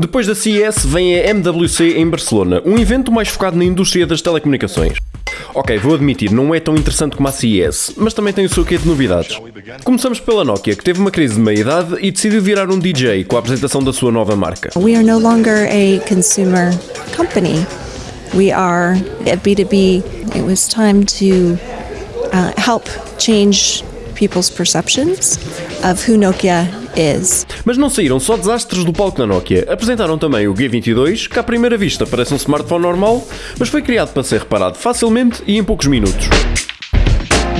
Depois da CES vem a MWC em Barcelona, um evento mais focado na indústria das telecomunicações. Ok, vou admitir, não é tão interessante como a CES, mas também tem o seu quê de novidades. Começamos pela Nokia, que teve uma crise de meia-idade e decidiu virar um DJ com a apresentação da sua nova marca. We are no longer a consumer company. We are a B2B. It was time to uh, help change people's perceptions of who Nokia is. Mas não saíram só desastres do palco da Nokia. Apresentaram também o G22, que à primeira vista parece um smartphone normal, mas foi criado para ser reparado facilmente e em poucos minutos.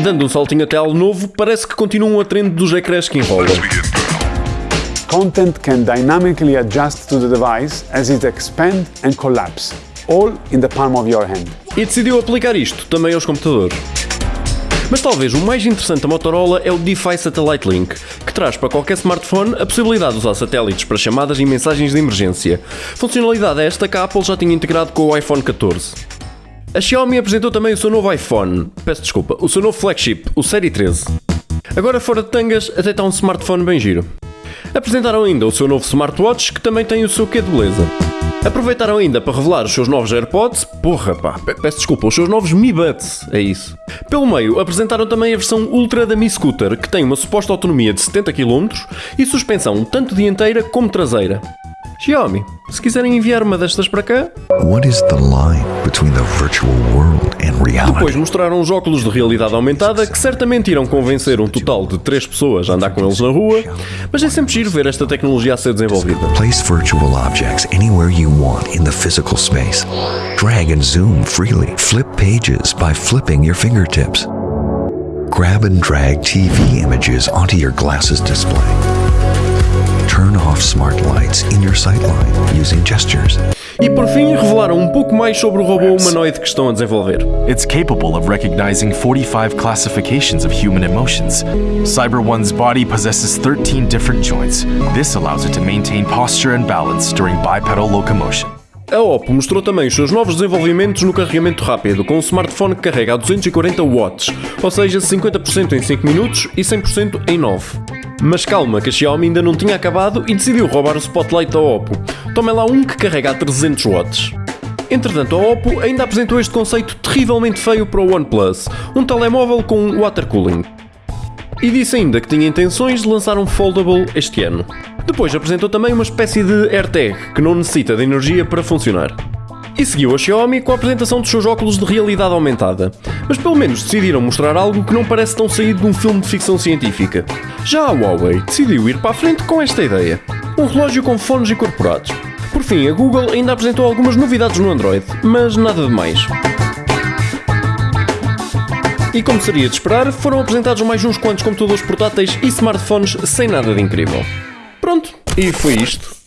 Dando um saltinho até algo novo, parece que continuam a trend dos ecrãs que enrolam. Content can dynamically adjust to the device as it expands and collapse, all in the palm of your hand. E decidiu aplicar isto também aos computadores. Mas talvez o mais interessante da Motorola é o DeFi Satellite Link, que traz para qualquer smartphone a possibilidade de usar satélites para chamadas e mensagens de emergência. Funcionalidade esta que a Apple já tinha integrado com o iPhone 14. A Xiaomi apresentou também o seu novo iPhone, peço desculpa, o seu novo flagship, o Série 13. Agora fora de tangas, até está um smartphone bem giro. Apresentaram ainda o seu novo smartwatch, que também tem o seu quê de beleza. Aproveitaram ainda para revelar os seus novos AirPods, porra pá, peço desculpa, os seus novos Mi Buds, é isso. Pelo meio, apresentaram também a versão Ultra da Mi Scooter, que tem uma suposta autonomia de 70 km e suspensão tanto dianteira como traseira. Xiaomi, se quiserem enviar uma destas para cá. What is the line between the virtual world and reality? Depois mostraram os óculos de realidade aumentada que certamente irão convencer um total de 3 pessoas a andar com eles na rua, mas é sempre giro ver esta tecnologia a ser desenvolvida. Place virtual objects anywhere you want in the physical space. Drag and zoom freely. Flip pages by flipping your fingertips. Grab and drag TV images onto your glasses display. Turn off smart lights in your sightline using gestures. E por fim, revelaram um pouco mais sobre o robô humanoide que estão a desenvolver. It's capable of recognizing 45 classifications of human emotions. Cyber One's body possesses 13 different joints. This allows it to maintain posture and balance during bipedal locomotion. A Oppo mostrou também os seus novos desenvolvimentos no carregamento rápido, com um smartphone que carrega a 240 watts, ou seja, 50% em 5 minutos e 100% em 9. Mas calma, que a Xiaomi ainda não tinha acabado e decidiu roubar o spotlight da Oppo. Tomem lá um que carrega a 300 watts. Entretanto, a Oppo ainda apresentou este conceito terrivelmente feio para o OnePlus, um telemóvel com water cooling. E disse ainda que tinha intenções de lançar um foldable este ano. Depois apresentou também uma espécie de AirTag que não necessita de energia para funcionar. E seguiu a Xiaomi com a apresentação dos seus óculos de realidade aumentada. Mas pelo menos decidiram mostrar algo que não parece tão saído de um filme de ficção científica. Já a Huawei decidiu ir para a frente com esta ideia: um relógio com fones incorporados. Por fim, a Google ainda apresentou algumas novidades no Android, mas nada de mais. E como seria de esperar, foram apresentados mais uns quantos computadores portáteis e smartphones sem nada de incrível. Pronto, e foi isto.